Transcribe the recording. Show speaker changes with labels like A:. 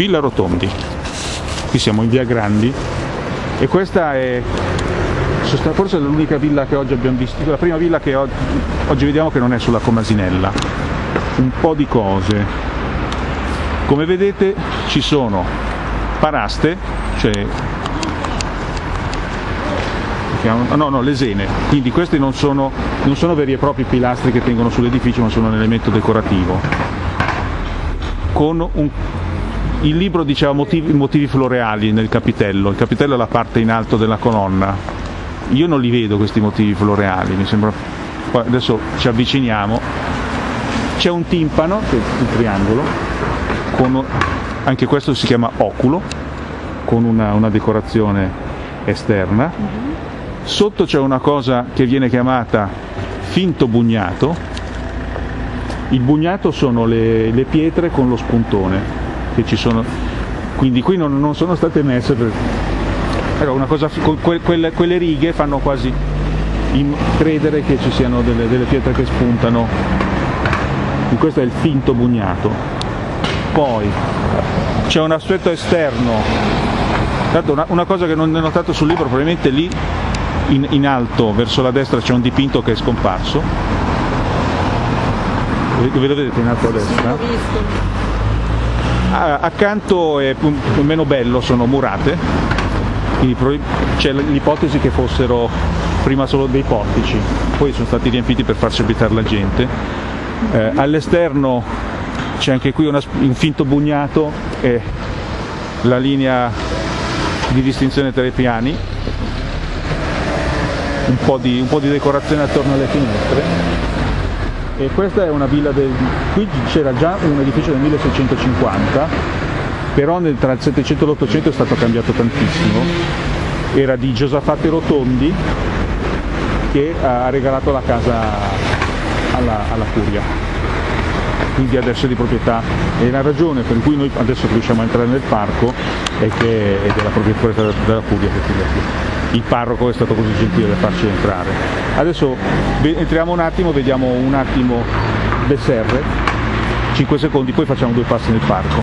A: Villa Rotondi. Qui siamo in via Grandi e questa è forse l'unica villa che oggi abbiamo visto, la prima villa che oggi, oggi vediamo che non è sulla Comasinella. Un po' di cose. Come vedete ci sono paraste, cioè no, no, lesene, quindi questi non sono, non sono veri e propri pilastri che tengono sull'edificio ma sono un elemento decorativo. Con un, il libro diceva motivi, motivi floreali nel capitello, il capitello è la parte in alto della colonna, io non li vedo questi motivi floreali, mi sembra, adesso ci avviciniamo, c'è un timpano, che è il triangolo, con, anche questo si chiama oculo, con una, una decorazione esterna, sotto c'è una cosa che viene chiamata finto bugnato, il bugnato sono le, le pietre con lo spuntone che ci sono, quindi qui non, non sono state messe per, una cosa, quelle, quelle, righe fanno quasi credere che ci siano delle, delle pietre che spuntano, e questo è il finto bugnato. Poi c'è un aspetto esterno, una, una cosa che non ho notato sul libro, probabilmente lì in, in alto verso la destra c'è un dipinto che è scomparso, ve lo vedete? In alto a destra? Ah, accanto è meno bello, sono murate, c'è l'ipotesi che fossero prima solo dei portici, poi sono stati riempiti per farci abitare la gente. Eh, all'esterno c'è anche qui una, un finto bugnato e la linea di distinzione tra i piani, un po' di, un po di decorazione attorno alle finestre e questa è una villa del... qui c'era già un edificio del 1650 però nel, tra il 700 e l'800 è stato cambiato tantissimo. Era di Giosafate Rotondi che ha regalato la casa alla, alla curia. Quindi adesso è di proprietà. E la ragione per cui noi adesso riusciamo a entrare nel parco è che è della proprietà della curia che il parroco è stato così gentile da farci entrare adesso entriamo un attimo vediamo un attimo Besserre 5 secondi poi facciamo due passi nel parco